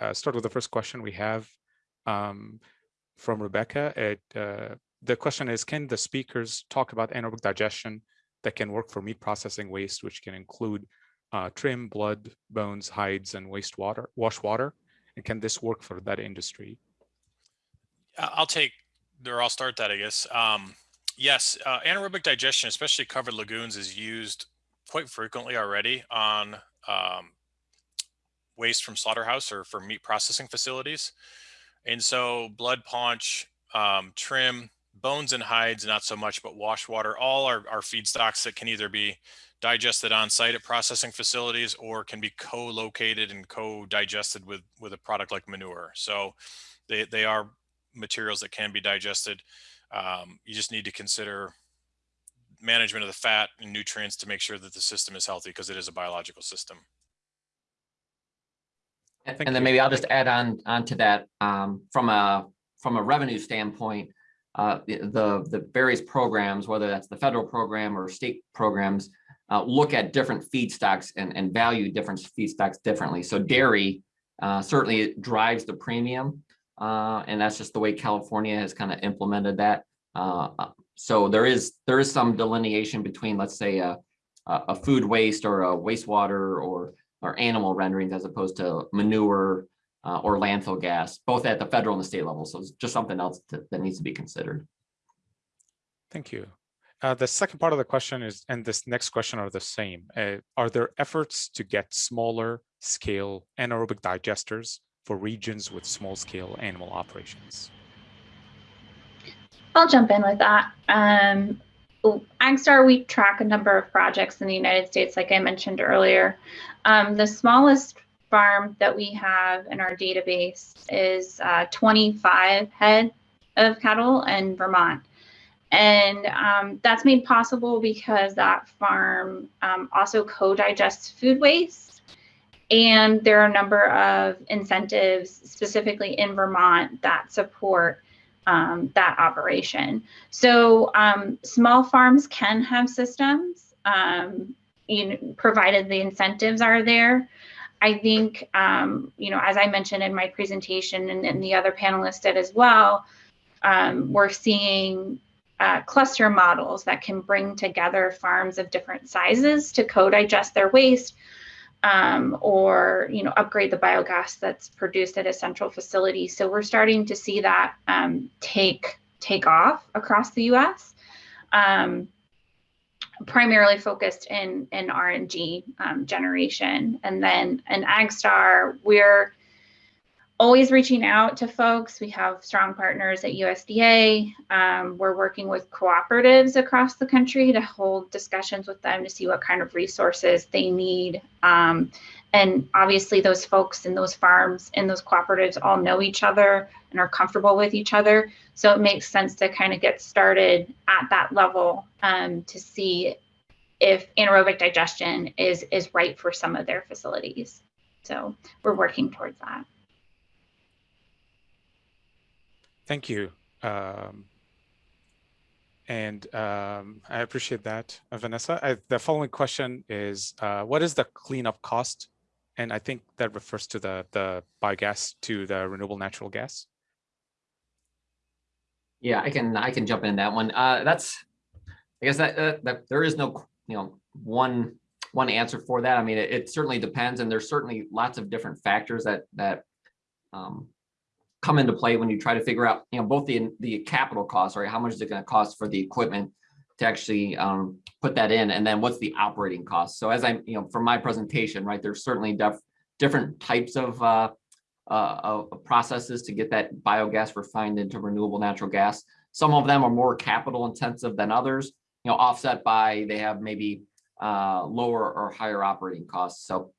uh, start with the first question we have um, from Rebecca. It, uh, the question is, can the speakers talk about anaerobic digestion that can work for meat processing waste, which can include uh, trim, blood, bones, hides, and wastewater, wash water? And can this work for that industry? I'll take, or I'll start that, I guess. Um, yes, uh, anaerobic digestion, especially covered lagoons, is used quite frequently already on um, waste from slaughterhouse or from meat processing facilities. And so blood paunch, um, trim, bones and hides, not so much, but wash water, all are, are feedstocks that can either be digested on site at processing facilities or can be co-located and co-digested with, with a product like manure. So they, they are materials that can be digested. Um, you just need to consider management of the fat and nutrients to make sure that the system is healthy because it is a biological system. And, and then maybe I'll just add on onto that um, from a from a revenue standpoint, uh, the the various programs, whether that's the federal program or state programs, uh, look at different feedstocks and, and value different feedstocks differently. So dairy uh, certainly drives the premium, uh, and that's just the way California has kind of implemented that. Uh, uh, so there is there is some delineation between, let's say, a, a food waste or a wastewater or or animal renderings as opposed to manure uh, or landfill gas, both at the federal and the state level. So it's just something else to, that needs to be considered. Thank you. Uh, the second part of the question is, and this next question are the same. Uh, are there efforts to get smaller scale anaerobic digesters for regions with small scale animal operations? I'll jump in with that. Um, AgStar, we track a number of projects in the United States, like I mentioned earlier. Um, the smallest farm that we have in our database is uh, 25 head of cattle in Vermont. And um, that's made possible because that farm um, also co-digests food waste. And there are a number of incentives specifically in Vermont that support um, that operation. So um, small farms can have systems, um, provided the incentives are there. I think, um, you know, as I mentioned in my presentation and, and the other panelists did as well, um, we're seeing uh, cluster models that can bring together farms of different sizes to co-digest their waste um, or, you know, upgrade the biogas that's produced at a central facility. So we're starting to see that um, take take off across the U.S. Um, primarily focused in in RNG um, generation. And then in AgStar, we're always reaching out to folks. We have strong partners at USDA. Um, we're working with cooperatives across the country to hold discussions with them to see what kind of resources they need. Um, and obviously those folks in those farms and those cooperatives all know each other and are comfortable with each other. So it makes sense to kind of get started at that level um, to see if anaerobic digestion is, is right for some of their facilities. So we're working towards that. Thank you. Um, and um, I appreciate that, uh, Vanessa. I, the following question is, uh, what is the cleanup cost? And I think that refers to the, the biogas to the renewable natural gas. Yeah, I can I can jump in that one. Uh, that's I guess that, uh, that there is no you know one one answer for that. I mean, it, it, certainly depends, and there's certainly lots of different factors that that um, come into play when you try to figure out you know both the the capital costs, right? How much is it going to cost for the equipment to actually um, put that in, and then what's the operating cost? So as I you know from my presentation, right, there's certainly def different types of uh, uh, processes to get that biogas refined into renewable natural gas. Some of them are more capital intensive than others, you know, offset by they have maybe uh, lower or higher operating costs. So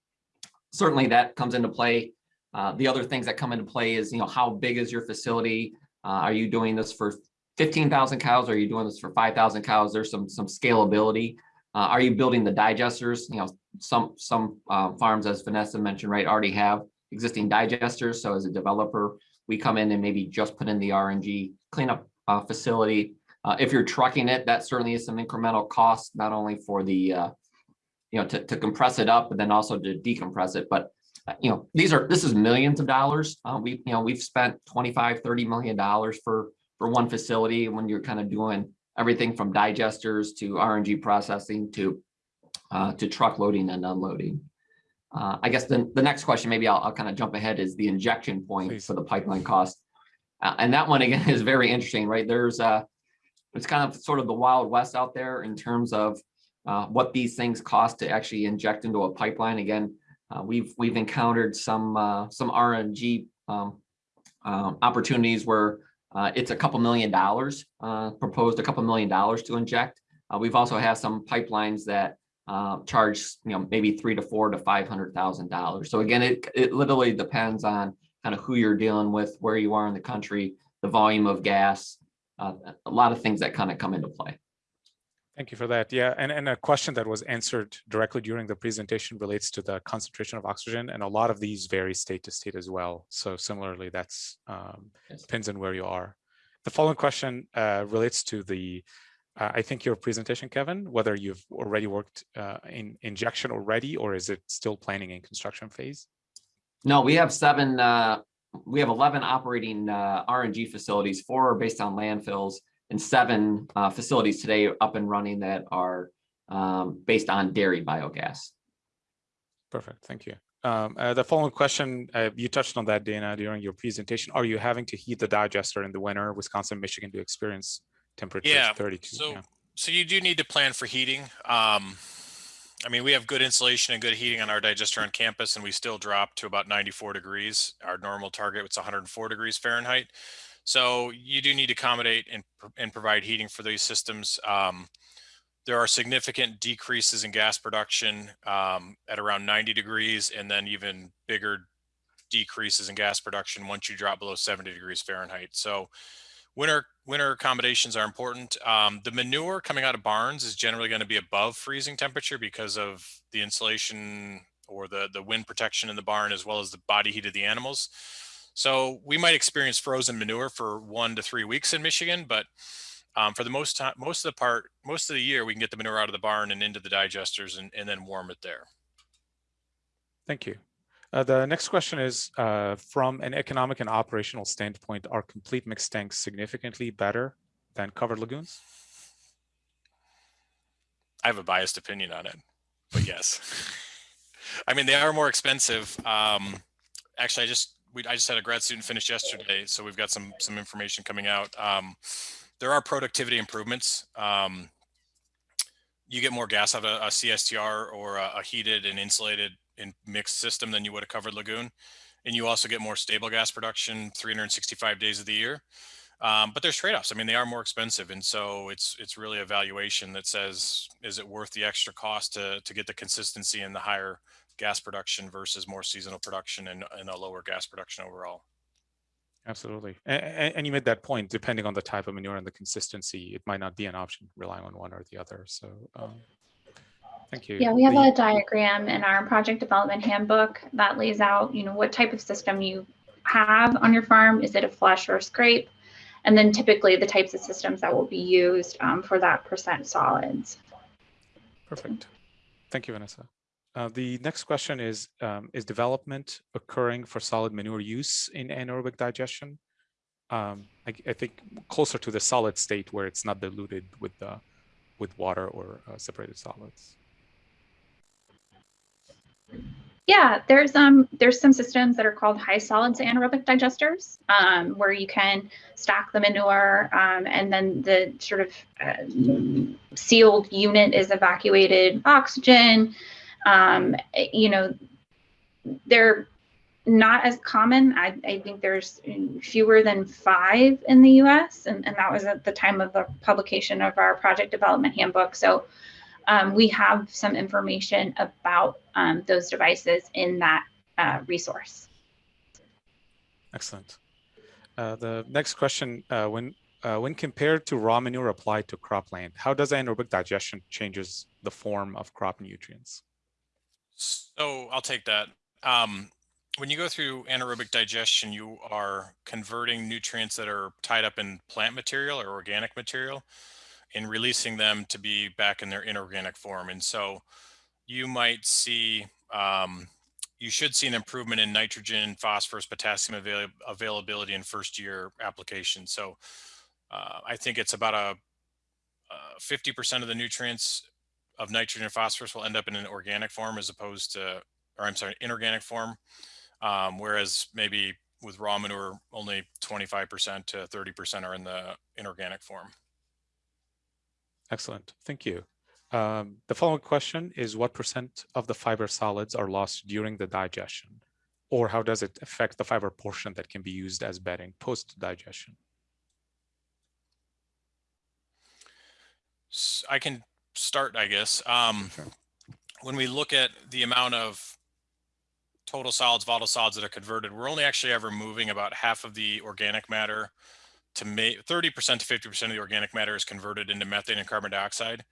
certainly that comes into play. Uh, the other things that come into play is, you know, how big is your facility? Uh, are you doing this for 15,000 cows? Are you doing this for 5,000 cows? There's some some scalability. Uh, are you building the digesters? You know, some some uh, farms, as Vanessa mentioned, right, already have existing digesters. So as a developer, we come in and maybe just put in the RNG cleanup uh, facility. Uh, if you're trucking it, that certainly is some incremental cost, not only for the, you know, to, to compress it up, but then also to decompress it. But you know, these are, this is millions of dollars. Uh, we, you know, we've spent 25, 30 million dollars for, for one facility when you're kind of doing everything from digesters to RNG processing to, uh, to truck loading and unloading. Uh, I guess the, the next question, maybe I'll, I'll kind of jump ahead is the injection point Please. for the pipeline cost. Uh, and that one again is very interesting, right? There's uh it's kind of sort of the wild west out there in terms of uh, what these things cost to actually inject into a pipeline. Again, uh, we've we've encountered some uh, some RNG um, um, opportunities where uh, it's a couple million dollars uh, proposed a couple million dollars to inject. Uh, we've also had some pipelines that charge you know maybe three to four to five hundred thousand dollars. So again, it it literally depends on kind of who you're dealing with, where you are in the country, the volume of gas, a lot of things that kind of come into play. Thank you for that. Yeah, and, and a question that was answered directly during the presentation relates to the concentration of oxygen, and a lot of these vary state to state as well. So similarly, that's um, Yes. depends on where you are. The following question uh, relates to the, uh, I think your presentation, Kevin, whether you've already worked uh, in injection already, or is it still planning in construction phase? No, we have seven, uh, we have eleven operating, uh, RNG facilities, four are based on landfills and seven, uh, facilities today up and running that are, um, based on dairy biogas. Perfect, thank you. Um, uh, the following question, uh, you touched on that, Dana, during your presentation. Are you having to heat the digester in the winter, Wisconsin, Michigan, to experience temperatures Yeah, 32? so yeah. so you do need to plan for heating. Um, I mean, we have good insulation and good heating on our digester on campus, and we still drop to about 94 degrees. Our normal target was 104 degrees Fahrenheit. So you do need to accommodate and, and provide heating for these systems. Um, there are significant decreases in gas production um, at around 90 degrees, and then even bigger decreases in gas production once you drop below 70 degrees Fahrenheit. So winter winter accommodations are important. Um, the manure coming out of barns is generally going to be above freezing temperature because of the insulation or the the wind protection in the barn as well as the body heat of the animals. So we might experience frozen manure for one to three weeks in Michigan, but um, for the most time, most of the part, most of the year, we can get the manure out of the barn and into the digesters and, and then warm it there. Thank you. Uh, the next question is, uh, from an economic and operational standpoint, are complete mixed tanks significantly better than covered lagoons? I have a biased opinion on it, but yes. I mean, they are more expensive. Um, actually, I just we I just had a grad student finish yesterday, so we've got some some information coming out. Um, there are productivity improvements. Um, you get more gas out of a, CSTR or a, a heated and insulated and mixed system than you would a covered lagoon, and you also get more stable gas production 365 days of the year. Um, but there's trade-offs. I mean, they are more expensive, and so it's it's really a valuation that says, is it worth the extra cost to to get the consistency and the higher gas production versus more seasonal production and, and a lower gas production overall. Absolutely. And, and you made that point, depending on the type of manure and the consistency, it might not be an option relying on one or the other. So um, thank you. Yeah, we have The- a diagram in our project development handbook that lays out, you know, what type of system you have on your farm. Is it a flush or a scrape? And then typically the types of systems that will be used um, for that percent solids. Perfect. Thank you, Vanessa. Uh, the next question is, um, is development occurring for solid manure use in anaerobic digestion? Um, I, I think closer to the solid state where it's not diluted with the, with water or uh, separated solids. Yeah, there's um there's some systems that are called high solids anaerobic digesters, um, where you can stack the manure, um, and then the sort of uh, sealed unit is evacuated oxygen. Um, you know, they're not as common. I, I think there's fewer than five in the U.S., and, and that was at the time of the publication of our project development handbook. So um, we have some information about um, those devices in that uh, resource. Excellent. Uh, the next question, uh, when uh, when compared to raw manure applied to cropland, how does anaerobic digestion changes the form of crop nutrients? So I'll take that. Um, when you go through anaerobic digestion, you are converting nutrients that are tied up in plant material or organic material and releasing them to be back in their inorganic form. And so you might see um, you should see an improvement in nitrogen, phosphorus, potassium avail availability in first year application. So uh, I think it's about a 50% of the nutrients of nitrogen and phosphorus will end up in an organic form as opposed to, or I'm sorry, inorganic form. Um, whereas maybe with raw manure, only 25% to 30% are in the inorganic form. Excellent. Thank you. Um, the following question is what percent of the fiber solids are lost during the digestion? Or how does it affect the fiber portion that can be used as bedding post digestion? I can start, I guess. Um, Sure. When we look at the amount of total solids, volatile solids that are converted, we're only actually ever moving about half of the organic matter to make 30% to 50% of the organic matter is converted into methane and carbon dioxide.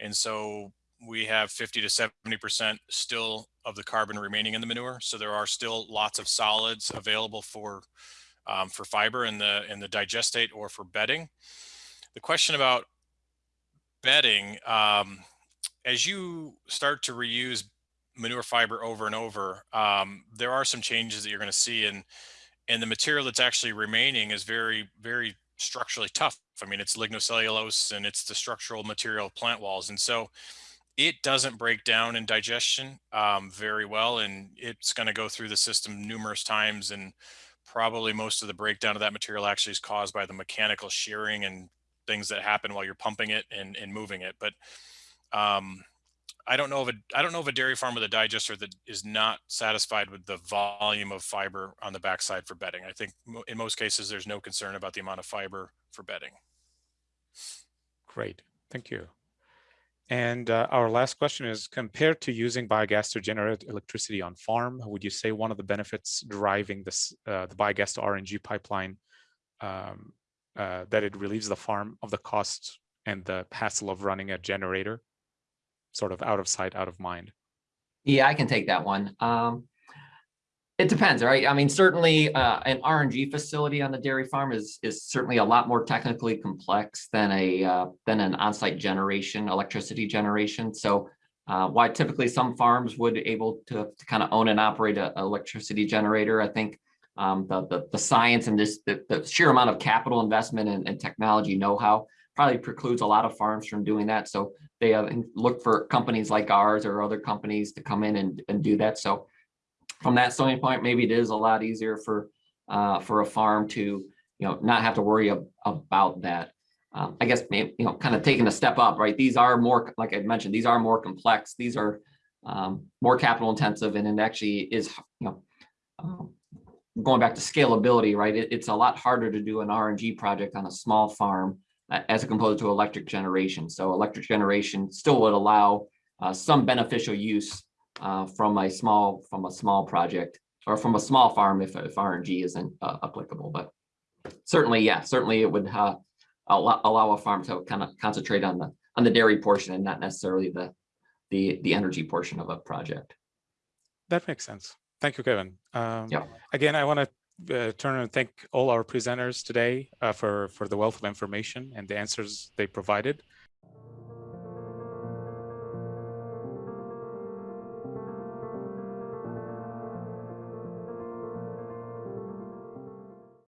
And so we have 50 to 70% still of the carbon remaining in the manure. So there are still lots of solids available for um, for fiber in the in the digestate or for bedding. The question about bedding, um, as you start to reuse manure fiber over and over, um, there are some changes that you're going to see, and and the material that's actually remaining is very very structurally tough. I mean, it's lignocellulose and it's the structural material of plant walls, and so it doesn't break down in digestion um, very well, and it's going to go through the system numerous times, and probably most of the breakdown of that material actually is caused by the mechanical shearing and things that happen while you're pumping it and, and moving it. But um, I don't know of a I don't know of a dairy farm with a digester that is not satisfied with the volume of fiber on the backside for bedding. I think in most cases there's no concern about the amount of fiber for bedding. Great, thank you. And uh, our last question is compared to using biogas to generate electricity on farm, would you say one of the benefits driving this uh, the biogas to RNG pipeline um, uh, that it relieves the farm of the cost and the hassle of running a generator, sort of out of sight, out of mind? Yeah, I can take that one. Um, it depends, right? I mean, certainly uh, an RNG facility on the dairy farm is is certainly a lot more technically complex than a uh, than an on-site generation, electricity generation. So uh, why typically some farms would able to, to kind of own and operate an electricity generator, I think um, the, the, the science and this the, the sheer amount of capital investment and, and technology know-how probably precludes a lot of farms from doing that. So they look for companies like ours or other companies to come in and, and do that. So from that standpoint, maybe it is a lot easier for uh, for a farm to you know not have to worry ab about that. Um, I guess you know kind of taking a step up, right? These are more like I mentioned, these are more complex. These are um, more capital intensive, and it actually is you know um, going back to scalability, right? It, it's a lot harder to do an RNG project on a small farm uh, as opposed to electric generation. So electric generation still would allow uh, some beneficial use uh, from a small from a small project or from a small farm if, if RNG isn't uh, applicable. But certainly, yeah, certainly it would uh, allow, allow a farm to kind of concentrate on the on the dairy portion and not necessarily the the the energy portion of a project. That makes sense. Thank you, Kevin. Um, Yeah. Again, I want to uh, turn and thank all our presenters today uh, for, for the wealth of information and the answers they provided.